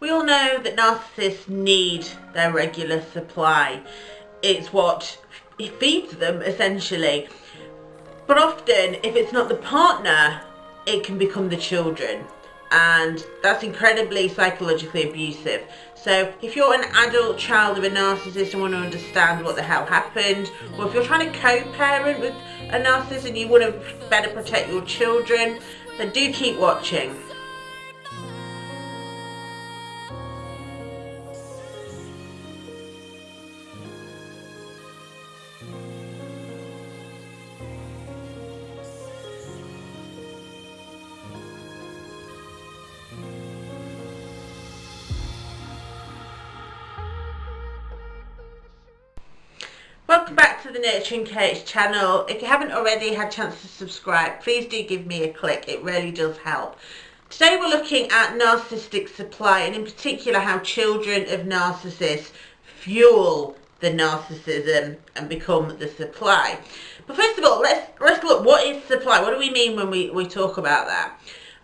We all know that narcissists need their regular supply. It's what feeds them essentially. But often, if it's not the partner, it can become the children. And that's incredibly psychologically abusive. So if you're an adult child of a narcissist and want to understand what the hell happened, or if you're trying to co-parent with a narcissist and you want to better protect your children, then do keep watching. To the Nurturing Coach channel. If you haven't already had a chance to subscribe, please do give me a click. It really does help. Today we're looking at narcissistic supply and in particular how children of narcissists fuel the narcissism and become the supply. But first of all, let's, let's look, what is supply? What do we mean when we, we talk about that?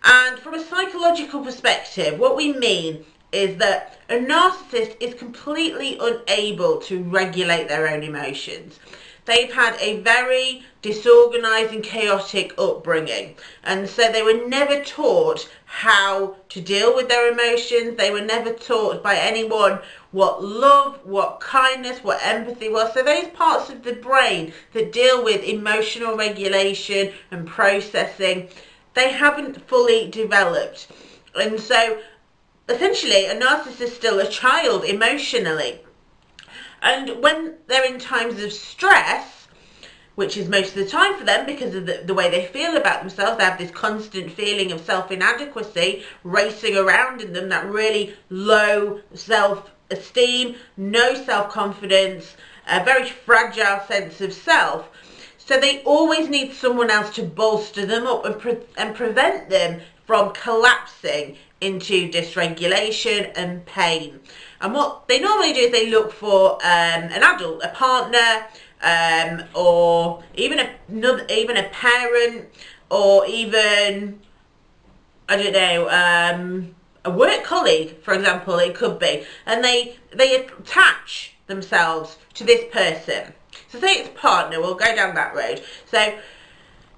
And from a psychological perspective, what we mean is that a narcissist is completely unable to regulate their own emotions. They've had a very disorganized and chaotic upbringing and so they were never taught how to deal with their emotions. They were never taught by anyone what love, what kindness, what empathy was. So those parts of the brain that deal with emotional regulation and processing, they haven't fully developed. And so essentially a narcissist is still a child emotionally. And when they're in times of stress, which is most of the time for them because of the, the way they feel about themselves, they have this constant feeling of self-inadequacy racing around in them, that really low self-esteem, no self-confidence, a very fragile sense of self. So they always need someone else to bolster them up and, pre and prevent them from collapsing into dysregulation and pain. And what they normally do is they look for um, an adult, a partner, um, or even a even a parent, or even I don't know, um, a work colleague, for example, it could be, and they they attach themselves to this person. So say it's partner, we'll go down that road. So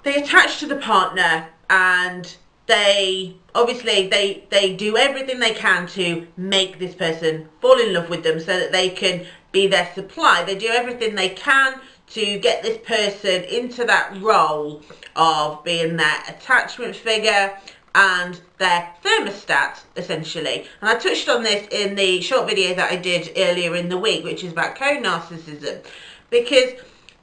they attach to the partner and they obviously they they do everything they can to make this person fall in love with them so that they can be their supply. They do everything they can to get this person into that role of being their attachment figure and their thermostat essentially. And I touched on this in the short video that I did earlier in the week which is about co-narcissism. Because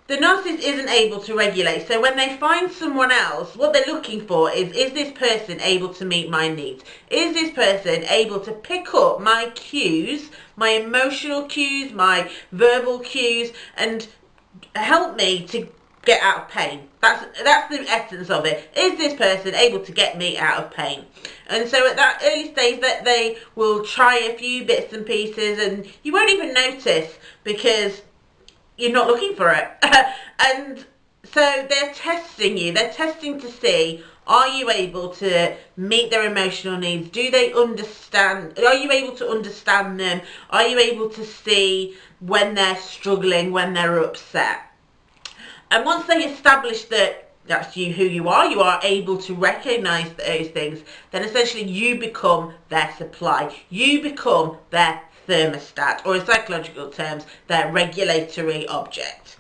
the narcissist isn't able to regulate. So when they find someone else, what they're looking for is, is this person able to meet my needs? Is this person able to pick up my cues, my emotional cues, my verbal cues, and help me to get out of pain? That's, that's the essence of it. Is this person able to get me out of pain? And so at that early stage that they will try a few bits and pieces and you won't even notice because you're not looking for it. and so they're testing you. They're testing to see are you able to meet their emotional needs? Do they understand? Are you able to understand them? Are you able to see when they're struggling, when they're upset? And once they establish that that's you who you are, you are able to recognize those things, then essentially you become their supply. You become their thermostat, or in psychological terms, their regulatory object.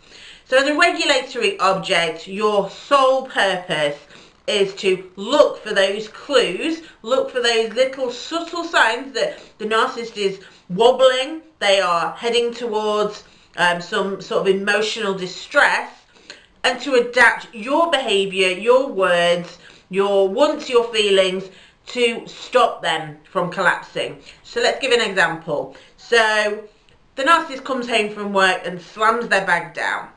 So as a regulatory object, your sole purpose is to look for those clues, look for those little subtle signs that the narcissist is wobbling, they are heading towards um, some sort of emotional distress, and to adapt your behaviour, your words, your wants, your feelings to stop them from collapsing. So let's give an example. So the narcissist comes home from work and slams their bag down.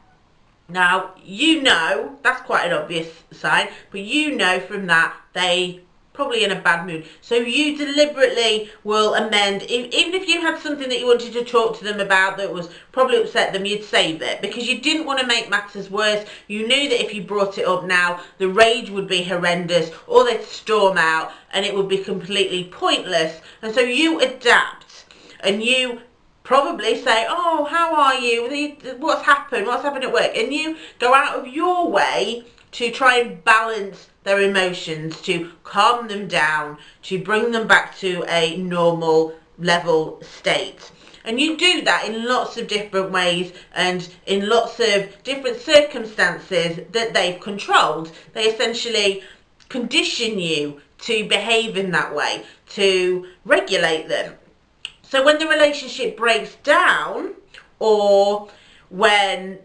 Now, you know, that's quite an obvious sign, but you know from that they probably in a bad mood. So you deliberately will amend, even if you had something that you wanted to talk to them about that was probably upset them, you'd save it because you didn't want to make matters worse. You knew that if you brought it up now, the rage would be horrendous or they'd storm out and it would be completely pointless. And so you adapt and you probably say, oh, how are you? What's happened? What's happened at work? And you go out of your way to try and balance their emotions, to calm them down, to bring them back to a normal level state. And you do that in lots of different ways and in lots of different circumstances that they've controlled. They essentially condition you to behave in that way, to regulate them. So when the relationship breaks down or when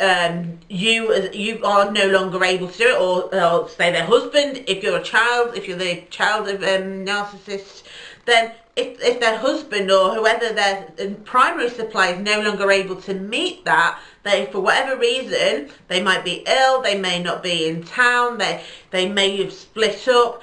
um, you you are no longer able to do it, or, or say their husband, if you're a child, if you're the child of a um, narcissist, then if, if their husband or whoever their primary supply is no longer able to meet that, they for whatever reason, they might be ill, they may not be in town, they, they may have split up,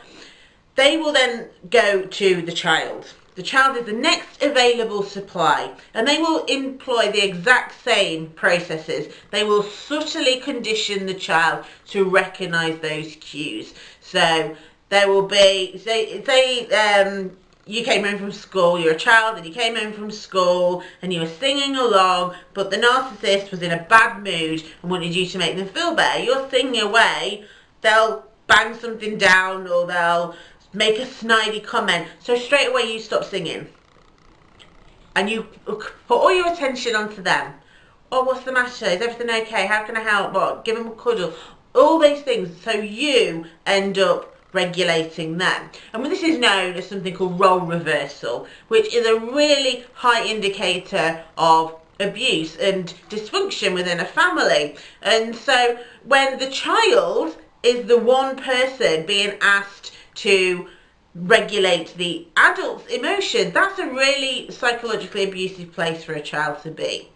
they will then go to the child. The child is the next available supply and they will employ the exact same processes. They will subtly condition the child to recognise those cues. So there will be, say, say um, you came home from school, you're a child and you came home from school and you were singing along, but the narcissist was in a bad mood and wanted you to make them feel better. You're singing away, they'll bang something down or they'll make a snidey comment. So straight away you stop singing. And you put all your attention onto them. Oh, what's the matter? Is everything okay? How can I help? What? Give them a cuddle. All these things. So you end up regulating them. And this is known as something called role reversal, which is a really high indicator of abuse and dysfunction within a family. And so when the child is the one person being asked to regulate the adult's emotion, that's a really psychologically abusive place for a child to be.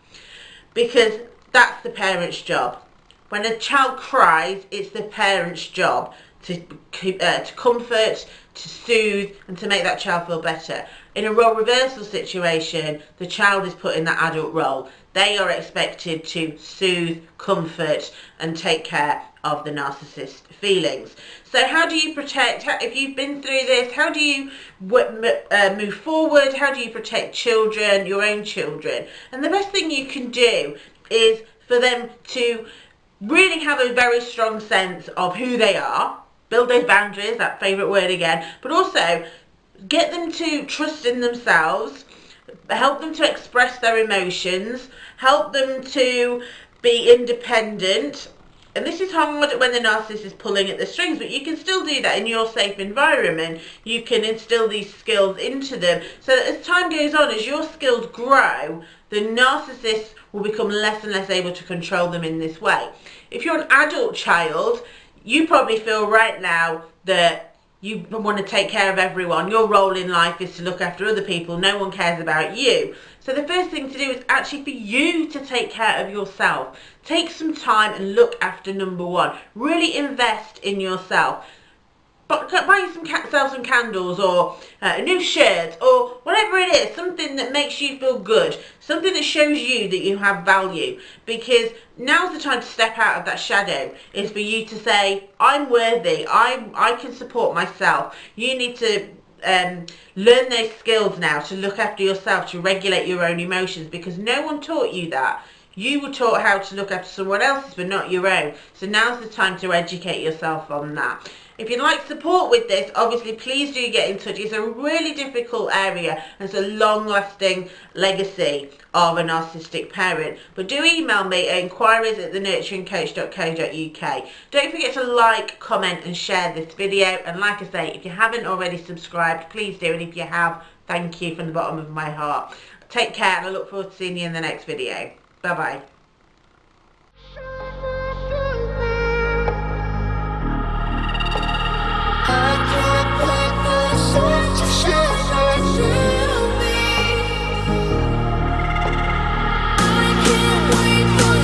Because that's the parent's job. When a child cries, it's the parent's job to, uh, to comfort, to soothe and to make that child feel better. In a role reversal situation, the child is put in that adult role. They are expected to soothe, comfort and take care of the narcissist feelings. So how do you protect, if you've been through this, how do you uh, move forward? How do you protect children, your own children? And the best thing you can do is for them to really have a very strong sense of who they are, build those boundaries, that favourite word again, but also get them to trust in themselves, help them to express their emotions, help them to be independent. And this is hard when the narcissist is pulling at the strings, but you can still do that in your safe environment. You can instill these skills into them so that as time goes on, as your skills grow, the narcissist will become less and less able to control them in this way. If you're an adult child, you probably feel right now that you want to take care of everyone. Your role in life is to look after other people. No one cares about you. So the first thing to do is actually for you to take care of yourself. Take some time and look after number one. Really invest in yourself buy some sell some candles or uh, a new shirt or whatever it is something that makes you feel good something that shows you that you have value. Because now's the time to step out of that shadow. Is for you to say I'm worthy. I I can support myself. You need to um, learn those skills now to look after yourself to regulate your own emotions because no one taught you that. You were taught how to look after someone else's but not your own. So now's the time to educate yourself on that if you'd like support with this, obviously please do get in touch. It's a really difficult area and it's a long-lasting legacy of a narcissistic parent. But do email me at inquiries at thenurturingcoach.co.uk. Don't forget to like, comment and share this video. And like I say, if you haven't already subscribed, please do. And if you have, thank you from the bottom of my heart. Take care and I look forward to seeing you in the next video. Bye-bye. Wait for